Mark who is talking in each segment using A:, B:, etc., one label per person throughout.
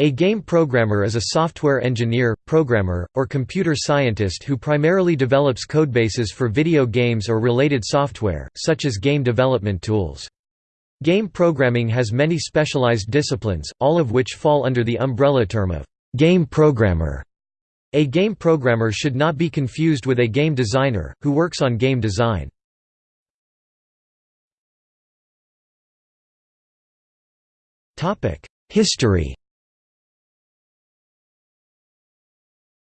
A: A game programmer is a software engineer, programmer, or computer scientist who primarily develops codebases for video games or related software, such as game development tools. Game programming has many specialized disciplines, all of which fall under the umbrella term of game programmer. A game programmer should not be confused with a game designer, who works on game design. History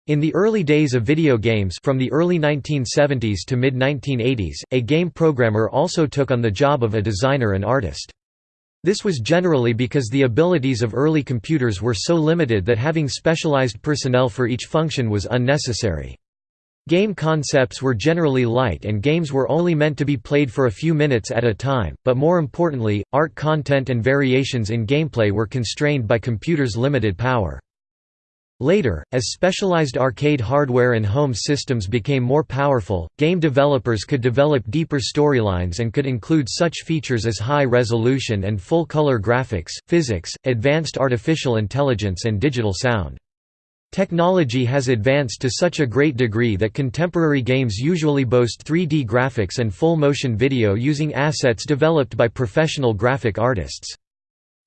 A: In the early days of video games from the early 1970s to mid-1980s, a game programmer also took on the job of a designer and artist. This was generally because the abilities of early computers were so limited that having specialized personnel for each function was unnecessary. Game concepts were generally light and games were only meant to be played for a few minutes at a time, but more importantly, art content and variations in gameplay were constrained by computers' limited power. Later, as specialized arcade hardware and home systems became more powerful, game developers could develop deeper storylines and could include such features as high-resolution and full-color graphics, physics, advanced artificial intelligence and digital sound. Technology has advanced to such a great degree that contemporary games usually boast 3D graphics and full-motion video using assets developed by professional graphic artists.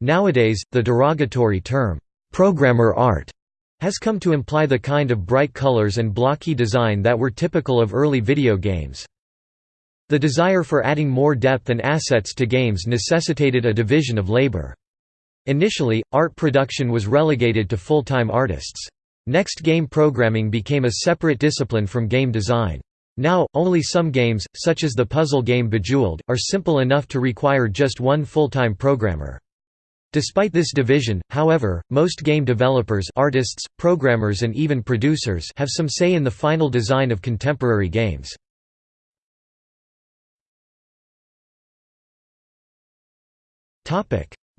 A: Nowadays, the derogatory term, "'programmer art' has come to imply the kind of bright colors and blocky design that were typical of early video games. The desire for adding more depth and assets to games necessitated a division of labor. Initially, art production was relegated to full-time artists. Next game programming became a separate discipline from game design. Now, only some games, such as the puzzle game Bejeweled, are simple enough to require just one full-time programmer. Despite this division, however, most game developers artists, programmers and even producers have some say in the final design of contemporary games.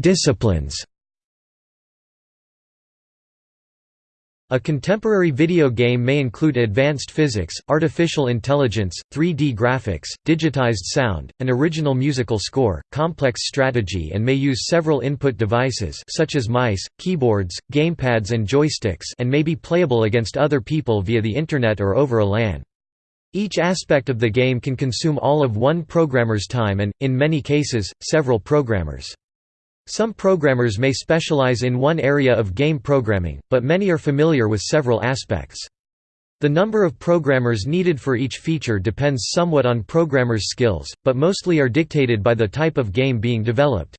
A: Disciplines A contemporary video game may include advanced physics, artificial intelligence, 3D graphics, digitized sound, an original musical score, complex strategy and may use several input devices such as mice, keyboards, gamepads and joysticks and may be playable against other people via the Internet or over a LAN. Each aspect of the game can consume all of one programmer's time and, in many cases, several programmers. Some programmers may specialize in one area of game programming, but many are familiar with several aspects. The number of programmers needed for each feature depends somewhat on programmers' skills, but mostly are dictated by the type of game being developed.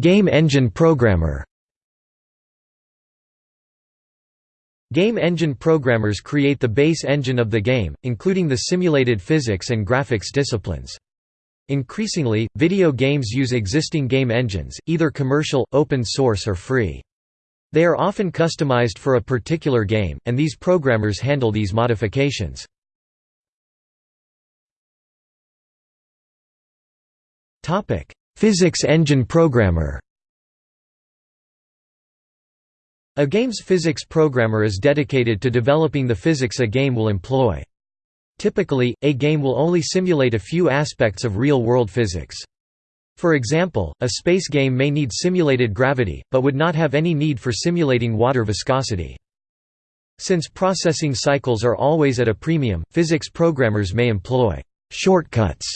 A: Game engine programmer Game engine programmers create the base engine of the game, including the simulated physics and graphics disciplines. Increasingly, video games use existing game engines, either commercial, open source or free. They are often customized for a particular game, and these programmers handle these modifications. Physics engine programmer A game's physics programmer is dedicated to developing the physics a game will employ. Typically, a game will only simulate a few aspects of real-world physics. For example, a space game may need simulated gravity, but would not have any need for simulating water viscosity. Since processing cycles are always at a premium, physics programmers may employ «shortcuts»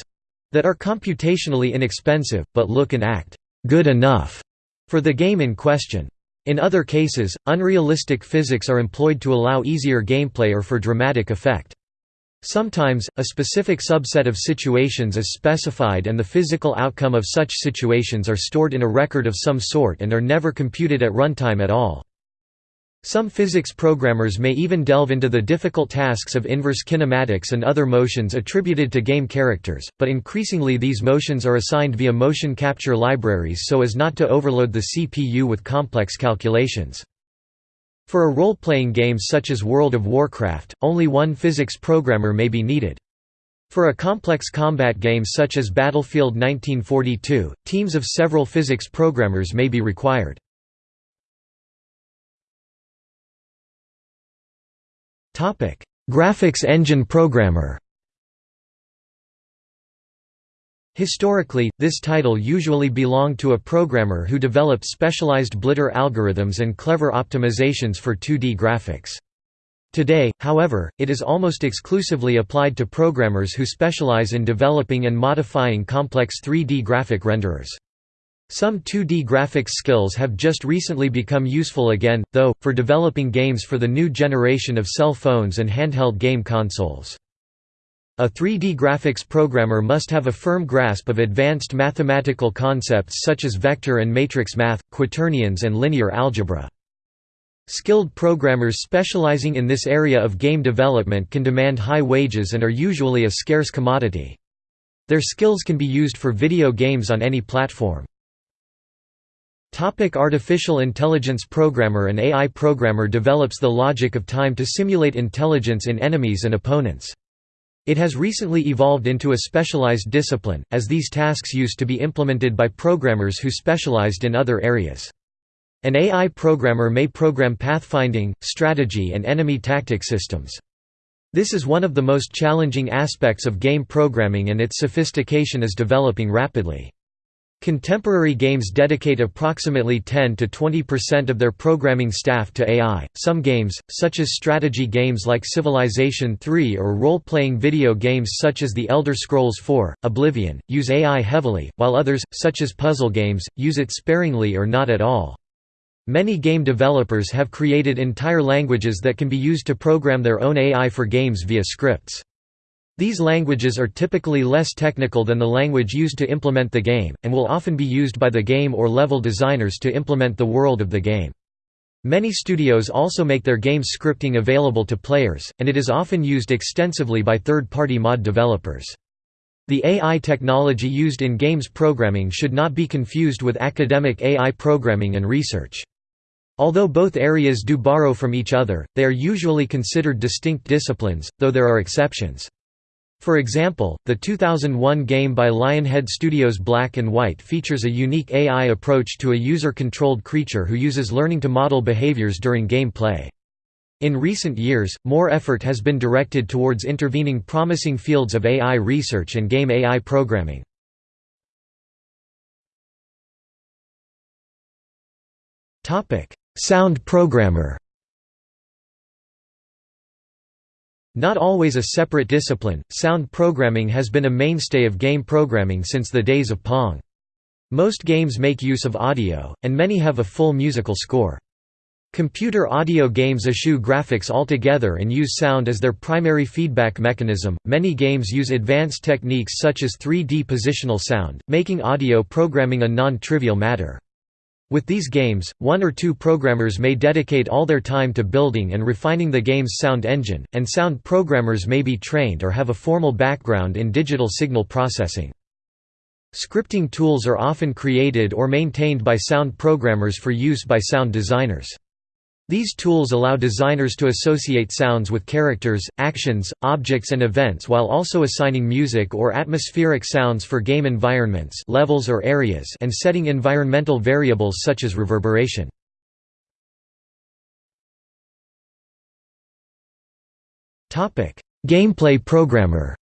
A: that are computationally inexpensive, but look and act «good enough» for the game in question. In other cases, unrealistic physics are employed to allow easier gameplay or for dramatic effect. Sometimes, a specific subset of situations is specified and the physical outcome of such situations are stored in a record of some sort and are never computed at runtime at all. Some physics programmers may even delve into the difficult tasks of inverse kinematics and other motions attributed to game characters, but increasingly these motions are assigned via motion capture libraries so as not to overload the CPU with complex calculations. For a role-playing game such as World of Warcraft, only one physics programmer may be needed. For a complex combat game such as Battlefield 1942, teams of several physics programmers may be required. Topic: Graphics engine programmer. Historically, this title usually belonged to a programmer who developed specialized blitter algorithms and clever optimizations for 2D graphics. Today, however, it is almost exclusively applied to programmers who specialize in developing and modifying complex 3D graphic renderers. Some 2D graphics skills have just recently become useful again, though, for developing games for the new generation of cell phones and handheld game consoles. A 3D graphics programmer must have a firm grasp of advanced mathematical concepts such as vector and matrix math, quaternions and linear algebra. Skilled programmers specializing in this area of game development can demand high wages and are usually a scarce commodity. Their skills can be used for video games on any platform. Topic Artificial intelligence Programmer An AI programmer develops the logic of time to simulate intelligence in enemies and opponents. It has recently evolved into a specialized discipline, as these tasks used to be implemented by programmers who specialized in other areas. An AI programmer may program pathfinding, strategy and enemy tactic systems. This is one of the most challenging aspects of game programming and its sophistication is developing rapidly. Contemporary games dedicate approximately 10 to 20% of their programming staff to AI. Some games, such as strategy games like Civilization III or role-playing video games such as The Elder Scrolls IV: Oblivion, use AI heavily, while others, such as puzzle games, use it sparingly or not at all. Many game developers have created entire languages that can be used to program their own AI for games via scripts. These languages are typically less technical than the language used to implement the game, and will often be used by the game or level designers to implement the world of the game. Many studios also make their game scripting available to players, and it is often used extensively by third-party mod developers. The AI technology used in games programming should not be confused with academic AI programming and research. Although both areas do borrow from each other, they are usually considered distinct disciplines, though there are exceptions. For example, the 2001 game by Lionhead Studios Black and White features a unique AI approach to a user-controlled creature who uses learning to model behaviors during gameplay. In recent years, more effort has been directed towards intervening promising fields of AI research and game AI programming. Sound programmer Not always a separate discipline, sound programming has been a mainstay of game programming since the days of Pong. Most games make use of audio, and many have a full musical score. Computer audio games eschew graphics altogether and use sound as their primary feedback mechanism. Many games use advanced techniques such as 3D positional sound, making audio programming a non trivial matter. With these games, one or two programmers may dedicate all their time to building and refining the game's sound engine, and sound programmers may be trained or have a formal background in digital signal processing. Scripting tools are often created or maintained by sound programmers for use by sound designers. These tools allow designers to associate sounds with characters, actions, objects and events while also assigning music or atmospheric sounds for game environments levels or areas and setting environmental variables such as reverberation. Gameplay programmer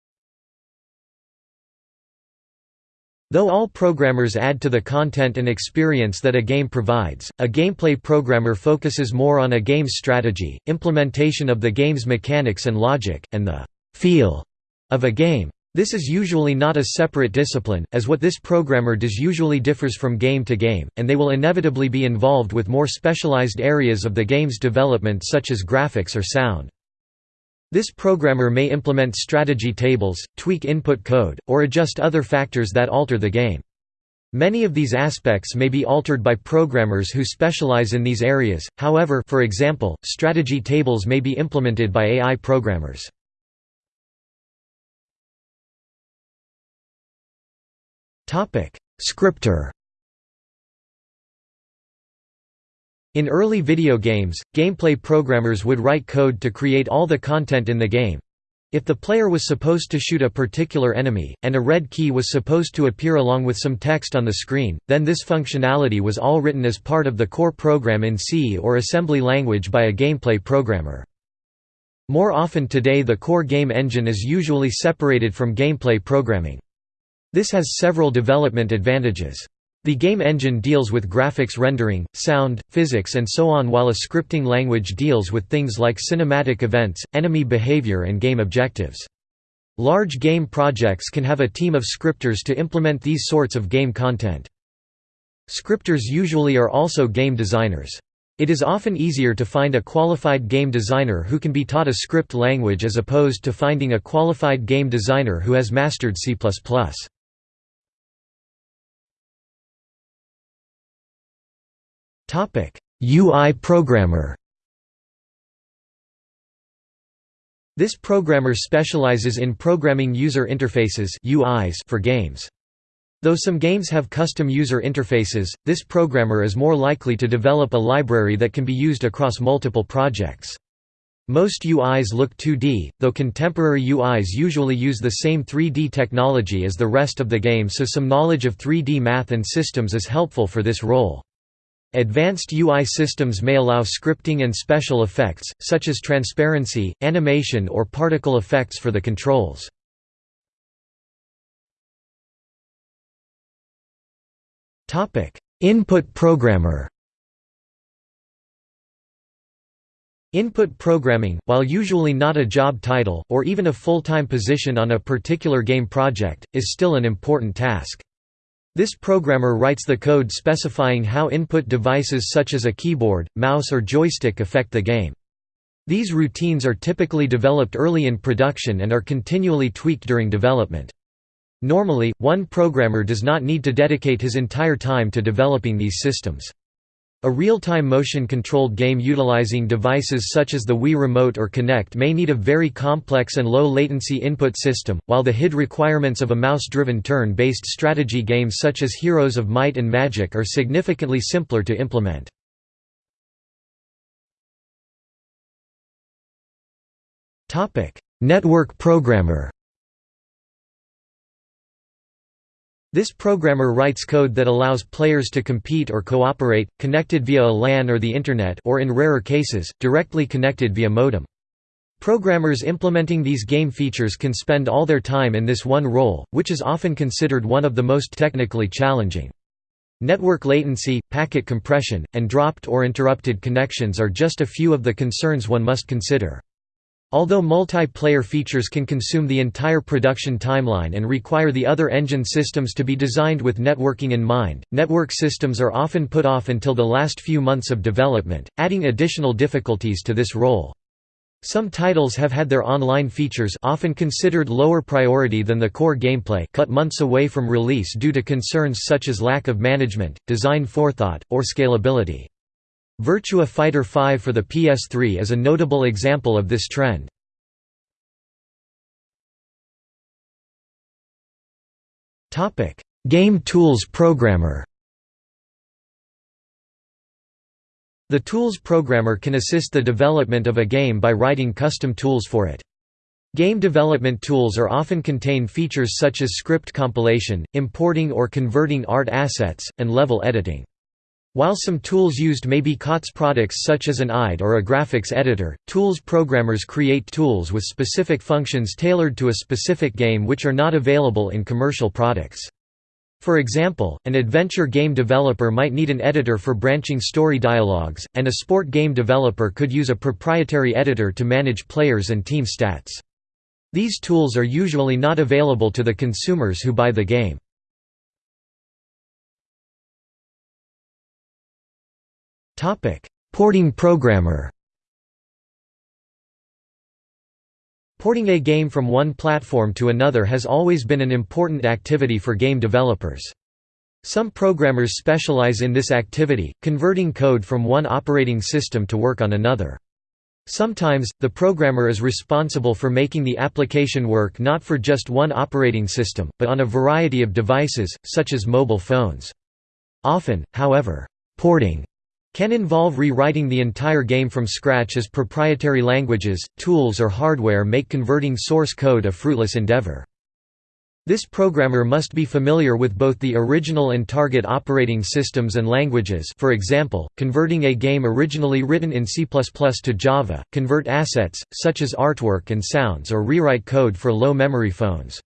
A: Though all programmers add to the content and experience that a game provides, a gameplay programmer focuses more on a game's strategy, implementation of the game's mechanics and logic, and the «feel» of a game. This is usually not a separate discipline, as what this programmer does usually differs from game to game, and they will inevitably be involved with more specialized areas of the game's development such as graphics or sound. This programmer may implement strategy tables, tweak input code, or adjust other factors that alter the game. Many of these aspects may be altered by programmers who specialize in these areas, however for example, strategy tables may be implemented by AI programmers. Scripter In early video games, gameplay programmers would write code to create all the content in the game. If the player was supposed to shoot a particular enemy, and a red key was supposed to appear along with some text on the screen, then this functionality was all written as part of the core program in C or assembly language by a gameplay programmer. More often today the core game engine is usually separated from gameplay programming. This has several development advantages. The game engine deals with graphics rendering, sound, physics and so on while a scripting language deals with things like cinematic events, enemy behavior and game objectives. Large game projects can have a team of scripters to implement these sorts of game content. Scripters usually are also game designers. It is often easier to find a qualified game designer who can be taught a script language as opposed to finding a qualified game designer who has mastered C++. UI programmer. This programmer specializes in programming user interfaces (UIs) for games. Though some games have custom user interfaces, this programmer is more likely to develop a library that can be used across multiple projects. Most UIs look 2D, though contemporary UIs usually use the same 3D technology as the rest of the game so some knowledge of 3D math and systems is helpful for this role. Advanced UI systems may allow scripting and special effects, such as transparency, animation or particle effects for the controls. Input programmer Input programming, while usually not a job title, or even a full-time position on a particular game project, is still an important task. This programmer writes the code specifying how input devices such as a keyboard, mouse or joystick affect the game. These routines are typically developed early in production and are continually tweaked during development. Normally, one programmer does not need to dedicate his entire time to developing these systems. A real-time motion-controlled game utilizing devices such as the Wii Remote or Kinect may need a very complex and low-latency input system, while the HID requirements of a mouse-driven turn-based strategy game such as Heroes of Might and Magic are significantly simpler to implement. Network programmer This programmer writes code that allows players to compete or cooperate, connected via a LAN or the Internet or in rarer cases, directly connected via modem. Programmers implementing these game features can spend all their time in this one role, which is often considered one of the most technically challenging. Network latency, packet compression, and dropped or interrupted connections are just a few of the concerns one must consider. Although multiplayer features can consume the entire production timeline and require the other engine systems to be designed with networking in mind, network systems are often put off until the last few months of development, adding additional difficulties to this role. Some titles have had their online features often considered lower priority than the core gameplay cut months away from release due to concerns such as lack of management, design forethought, or scalability. Virtua Fighter 5 for the PS3 is a notable example of this trend. Game Tools Programmer The Tools Programmer can assist the development of a game by writing custom tools for it. Game development tools are often contain features such as script compilation, importing or converting art assets, and level editing. While some tools used may be COTS products such as an IDE or a graphics editor, tools programmers create tools with specific functions tailored to a specific game which are not available in commercial products. For example, an adventure game developer might need an editor for branching story dialogues, and a sport game developer could use a proprietary editor to manage players and team stats. These tools are usually not available to the consumers who buy the game. Porting programmer Porting a game from one platform to another has always been an important activity for game developers. Some programmers specialize in this activity, converting code from one operating system to work on another. Sometimes, the programmer is responsible for making the application work not for just one operating system, but on a variety of devices, such as mobile phones. Often, however, porting can involve rewriting the entire game from scratch as proprietary languages, tools or hardware make converting source code a fruitless endeavor. This programmer must be familiar with both the original and target operating systems and languages for example, converting a game originally written in C++ to Java, convert assets, such as artwork and sounds or rewrite code for low-memory phones.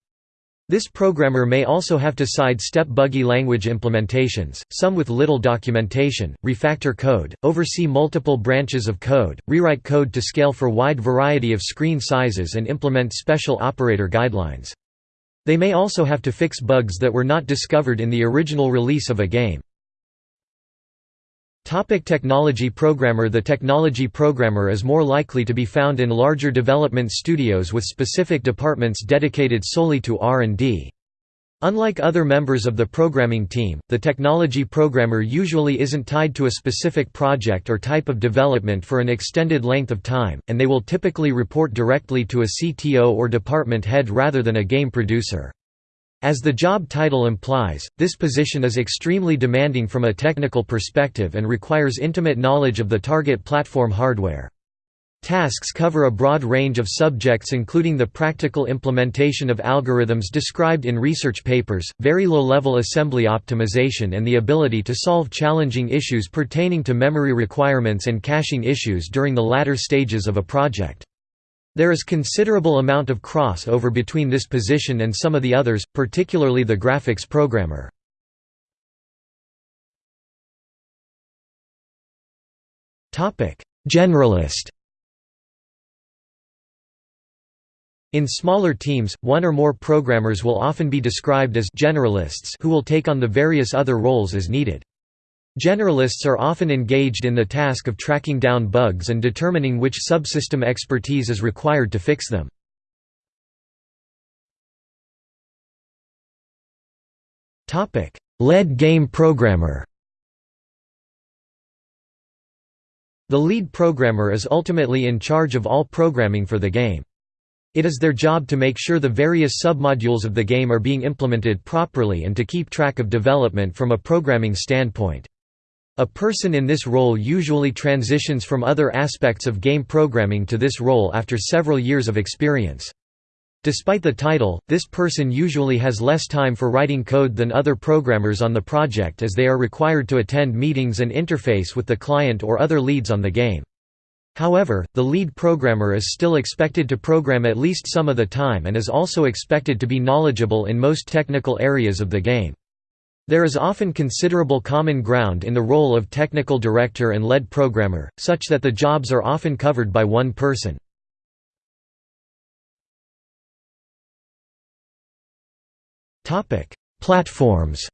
A: This programmer may also have to sidestep buggy language implementations, some with little documentation, refactor code, oversee multiple branches of code, rewrite code to scale for wide variety of screen sizes and implement special operator guidelines. They may also have to fix bugs that were not discovered in the original release of a game. Topic technology programmer The technology programmer is more likely to be found in larger development studios with specific departments dedicated solely to R&D. Unlike other members of the programming team, the technology programmer usually isn't tied to a specific project or type of development for an extended length of time, and they will typically report directly to a CTO or department head rather than a game producer. As the job title implies, this position is extremely demanding from a technical perspective and requires intimate knowledge of the target platform hardware. Tasks cover a broad range of subjects including the practical implementation of algorithms described in research papers, very low-level assembly optimization and the ability to solve challenging issues pertaining to memory requirements and caching issues during the latter stages of a project. There is considerable amount of cross-over between this position and some of the others, particularly the graphics programmer. Generalist In smaller teams, one or more programmers will often be described as generalists who will take on the various other roles as needed. Generalists are often engaged in the task of tracking down bugs and determining which subsystem expertise is required to fix them. Lead game programmer The lead programmer is ultimately in charge of all programming for the game. It is their job to make sure the various submodules of the game are being implemented properly and to keep track of development from a programming standpoint. A person in this role usually transitions from other aspects of game programming to this role after several years of experience. Despite the title, this person usually has less time for writing code than other programmers on the project as they are required to attend meetings and interface with the client or other leads on the game. However, the lead programmer is still expected to program at least some of the time and is also expected to be knowledgeable in most technical areas of the game. There is often considerable common ground in the role of technical director and lead programmer, such that the jobs are often covered by one person. Platforms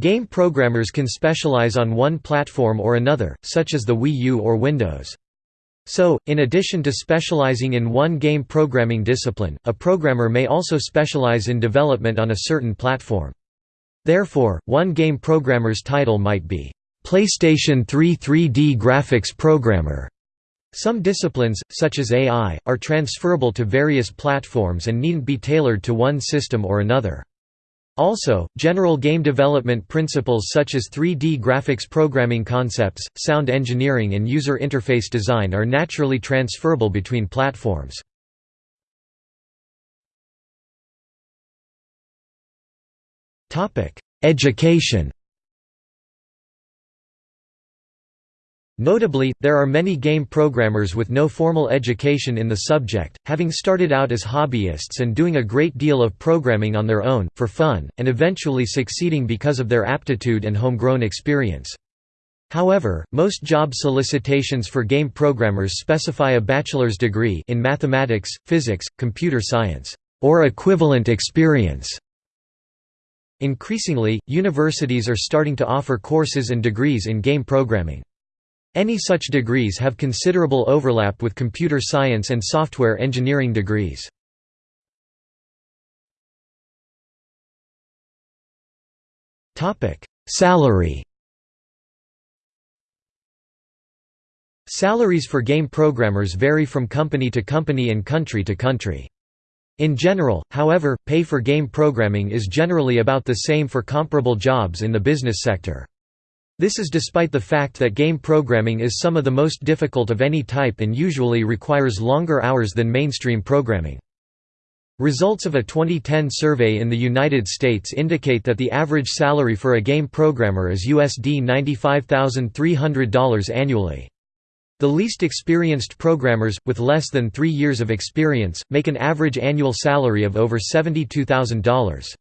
A: Game programmers can specialize on one platform or another, such as the Wii U or Windows. So, in addition to specializing in one game programming discipline, a programmer may also specialize in development on a certain platform. Therefore, one game programmer's title might be, "'PlayStation 3 3D Graphics Programmer". Some disciplines, such as AI, are transferable to various platforms and needn't be tailored to one system or another. Also, general game development principles such as 3D graphics programming concepts, sound engineering and user interface design are naturally transferable between platforms. Education Notably, there are many game programmers with no formal education in the subject, having started out as hobbyists and doing a great deal of programming on their own, for fun, and eventually succeeding because of their aptitude and homegrown experience. However, most job solicitations for game programmers specify a bachelor's degree in mathematics, physics, computer science, or equivalent experience. Increasingly, universities are starting to offer courses and degrees in game programming. Any such degrees have considerable overlap with computer science and software engineering degrees. Salary Salaries for game programmers vary from company to company and country to country. In general, however, pay for game programming is generally about the same for comparable jobs in the business sector. This is despite the fact that game programming is some of the most difficult of any type and usually requires longer hours than mainstream programming. Results of a 2010 survey in the United States indicate that the average salary for a game programmer is USD $95,300 annually. The least experienced programmers, with less than three years of experience, make an average annual salary of over $72,000.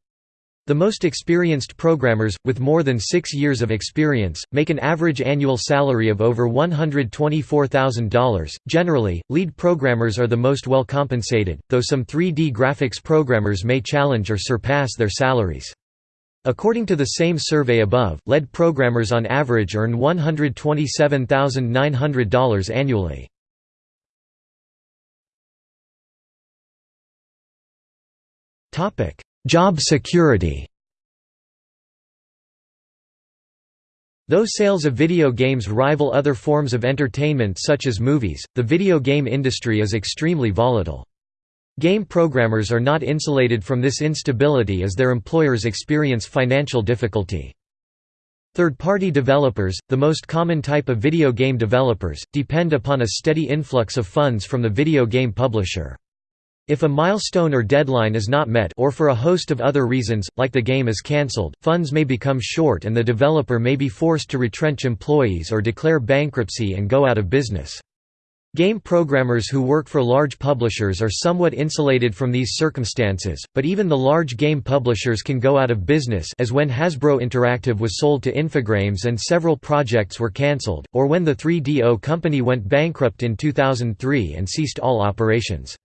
A: The most experienced programmers, with more than six years of experience, make an average annual salary of over $124,000. Generally, lead programmers are the most well compensated, though some 3D graphics programmers may challenge or surpass their salaries. According to the same survey above, lead programmers on average earn $127,900 annually. Topic: Job security Though sales of video games rival other forms of entertainment such as movies, the video game industry is extremely volatile. Game programmers are not insulated from this instability as their employers experience financial difficulty. Third-party developers, the most common type of video game developers, depend upon a steady influx of funds from the video game publisher. If a milestone or deadline is not met or for a host of other reasons, like the game is cancelled, funds may become short and the developer may be forced to retrench employees or declare bankruptcy and go out of business. Game programmers who work for large publishers are somewhat insulated from these circumstances, but even the large game publishers can go out of business as when Hasbro Interactive was sold to Infogrames and several projects were cancelled, or when the 3DO company went bankrupt in 2003 and ceased all operations.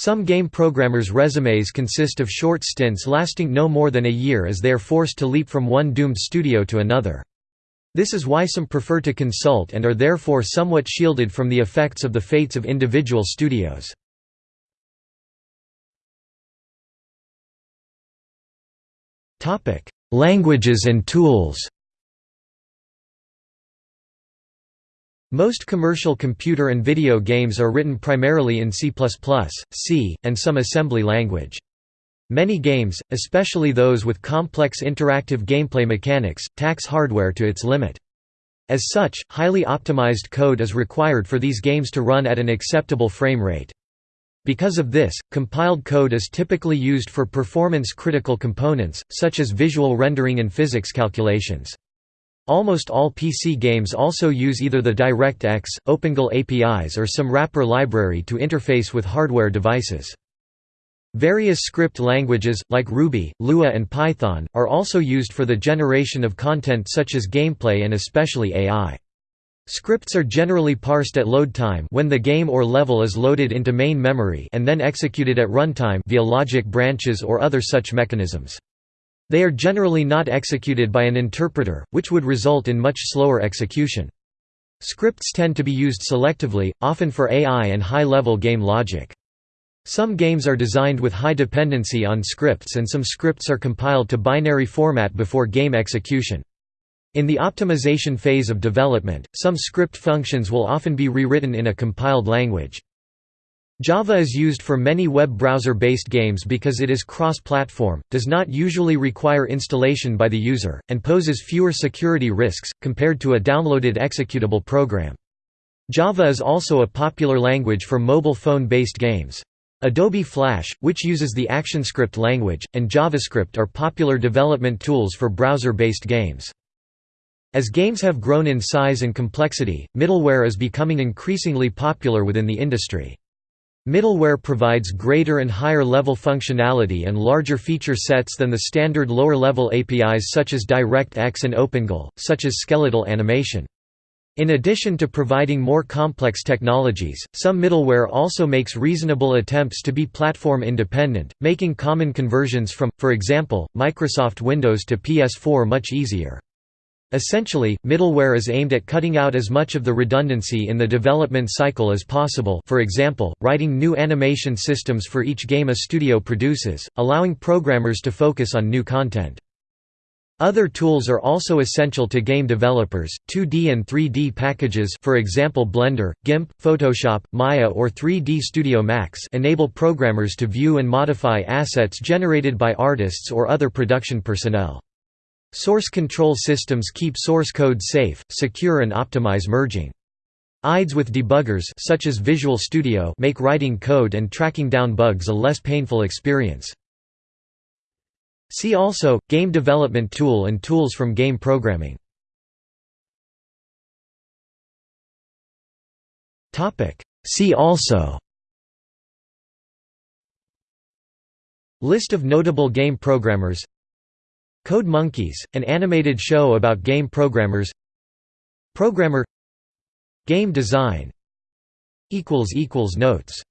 A: Some game programmers' resumes consist of short stints lasting no more than a year as they are forced to leap from one doomed studio to another. This is why some prefer to consult and are therefore somewhat shielded from the effects of the fates of individual studios. Languages and tools Most commercial computer and video games are written primarily in C++, C, and some assembly language. Many games, especially those with complex interactive gameplay mechanics, tax hardware to its limit. As such, highly optimized code is required for these games to run at an acceptable frame rate. Because of this, compiled code is typically used for performance-critical components, such as visual rendering and physics calculations. Almost all PC games also use either the DirectX, OpenGL APIs or some wrapper library to interface with hardware devices. Various script languages, like Ruby, Lua and Python, are also used for the generation of content such as gameplay and especially AI. Scripts are generally parsed at load time when the game or level is loaded into main memory and then executed at runtime via logic branches or other such mechanisms. They are generally not executed by an interpreter, which would result in much slower execution. Scripts tend to be used selectively, often for AI and high-level game logic. Some games are designed with high dependency on scripts and some scripts are compiled to binary format before game execution. In the optimization phase of development, some script functions will often be rewritten in a compiled language. Java is used for many web browser-based games because it is cross-platform, does not usually require installation by the user, and poses fewer security risks, compared to a downloaded executable program. Java is also a popular language for mobile phone-based games. Adobe Flash, which uses the ActionScript language, and JavaScript are popular development tools for browser-based games. As games have grown in size and complexity, middleware is becoming increasingly popular within the industry. Middleware provides greater and higher level functionality and larger feature sets than the standard lower level APIs such as DirectX and OpenGL, such as skeletal animation. In addition to providing more complex technologies, some middleware also makes reasonable attempts to be platform independent, making common conversions from, for example, Microsoft Windows to PS4 much easier. Essentially, middleware is aimed at cutting out as much of the redundancy in the development cycle as possible for example, writing new animation systems for each game a studio produces, allowing programmers to focus on new content. Other tools are also essential to game developers, 2D and 3D packages for example Blender, GIMP, Photoshop, Maya or 3D Studio Max enable programmers to view and modify assets generated by artists or other production personnel. Source control systems keep source code safe, secure and optimize merging. IDEs with debuggers such as Visual Studio make writing code and tracking down bugs a less painful experience. See also, Game Development Tool and tools from game programming See also List of notable game programmers Code Monkeys, an animated show about game programmers. Programmer. Game design. Notes